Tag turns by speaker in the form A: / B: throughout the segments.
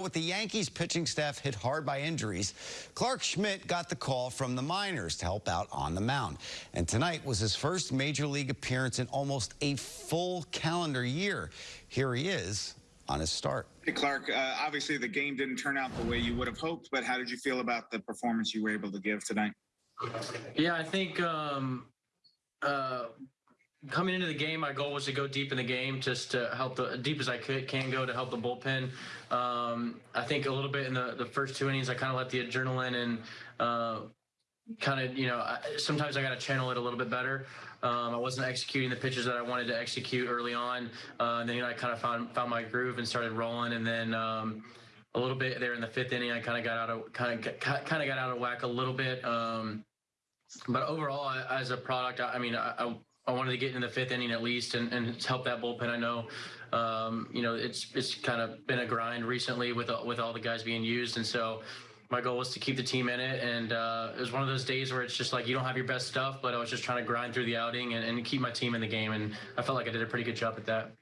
A: With the Yankees pitching staff hit hard by injuries, Clarke Schmidt got the call from the minors to help out on the mound. And tonight was his first major league appearance in almost a full calendar year. Here he is on his start.
B: Hey, Clarke, uh, obviously the game didn't turn out the way you would have hoped, but how did you feel about the performance you were able to give tonight?
C: Yeah, I think um, uh, coming into the game, my goal was to go deep in the game, just to help the deep as I could can go to help the bullpen. Um, I think a little bit in the, the first two innings, I kind of let the adrenaline and uh, kind of you know I, sometimes I got to channel it a little bit better. Um, I wasn't executing the pitches that I wanted to execute early on. Uh, and then you know, I kind of found found my groove and started rolling, and then. Um, a little bit there in the fifth inning, I kind of got out of kind of kind of got out of whack a little bit. Um, but overall, as a product, I, I mean, I, I wanted to get in the fifth inning at least and, and help that bullpen. I know, um, you know, it's it's kind of been a grind recently with with all the guys being used, and so my goal was to keep the team in it. And uh, it was one of those days where it's just like you don't have your best stuff, but I was just trying to grind through the outing and, and keep my team in the game, and I felt like I did a pretty good job at that.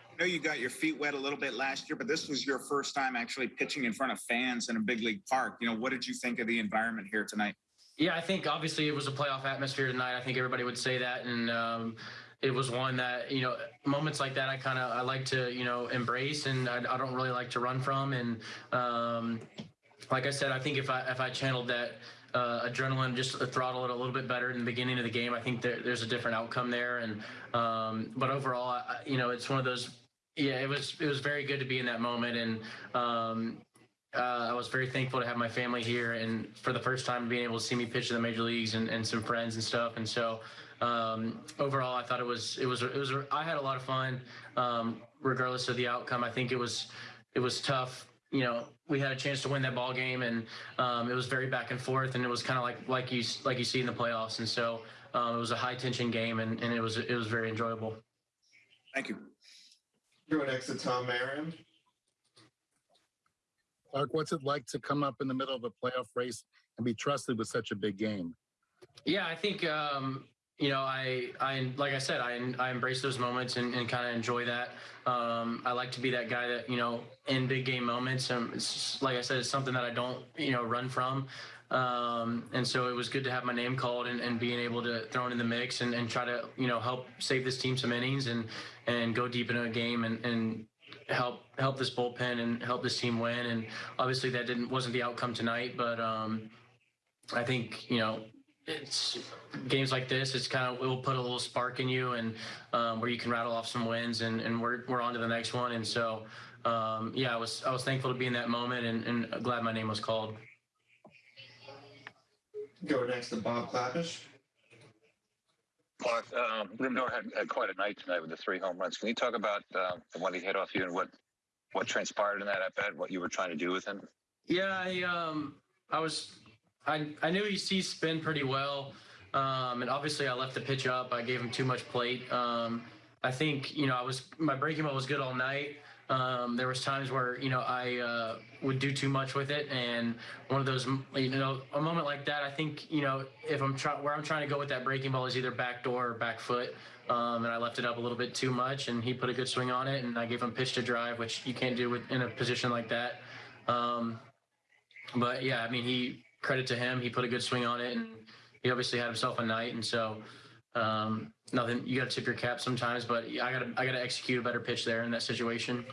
B: I know you got your feet wet a little bit last year, but this was your first time actually pitching in front of fans in a big league park. You know, what did you think of the environment here tonight?
C: Yeah, I think obviously it was a playoff atmosphere tonight. I think everybody would say that, and um, it was one that you know moments like that I kind of I like to you know embrace, and I, I, don't really like to run from. And um, like I said, I think if I if I channeled that uh, adrenaline, just throttle it a little bit better in the beginning of the game, I think there, there's a different outcome there. And um, but overall, I, you know, it's one of those. Yeah, it was it was very good to be in that moment, and um, uh, I was very thankful to have my family here and for the first time being able to see me pitch in the major leagues and, and some friends and stuff. And so um, overall, I thought it was it was it was I had a lot of fun um, regardless of the outcome. I think it was it was tough. You know, we had a chance to win that ball game, and um, it was very back and forth, and it was kind of like like you like you see in the playoffs. And so um, it was a high tension game, and, and it was it was very enjoyable.
B: Thank you.
D: Go next to Tom Marion.
E: Clarke, what's it like to come up in the middle of a playoff race and be trusted with such a big game?
C: Yeah, I think um, you know, I, I, like I said, I, I embrace those moments and, and kind of enjoy that. Um, I like to be that guy that, you know, in big game moments, um, it's, like I said, it's something that I don't, you know, run from. Um, and so it was good to have my name called and, and being able to throw it in the mix and, and try to, you know, help save this team some innings and, and go deep into a game and, and help help this bullpen and help this team win. And obviously that didn't wasn't the outcome tonight, but um, I think you know it's games like this. It's kind of it will put a little spark in you and um, where you can rattle off some wins and, and we're we're on to the next one. And so um, yeah, I was I was thankful to be in that moment and, and glad my name was called.
D: Go next to Bob Klapisch.
F: Clarke, um, had, had, quite a night tonight with the three home runs. Can you talk about uh, he hit off you and what what transpired in that at bat? What you were trying to do with him?
C: Yeah, I um, I was, I I knew he sees spin pretty well, um, and obviously I left the pitch up. I gave him too much plate. Um, I think you know I was my breaking ball was good all night. Um, there was times where you know I uh, would do too much with it, and one of those you know a moment like that. I think you know if I'm trying where I'm trying to go with that breaking ball is either back door or back foot, um, and I left it up a little bit too much, and he put a good swing on it, and I gave him pitch to drive, which you can't do with, in a position like that. Um, but yeah, I mean he credit to him, he put a good swing on it, and he obviously had himself a night, and so. Um, nothing. You got to tip your cap sometimes, but I got to I got to execute a better pitch there in that situation.